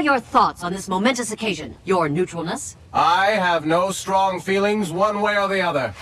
are your thoughts on this momentous occasion? Your neutralness? I have no strong feelings one way or the other.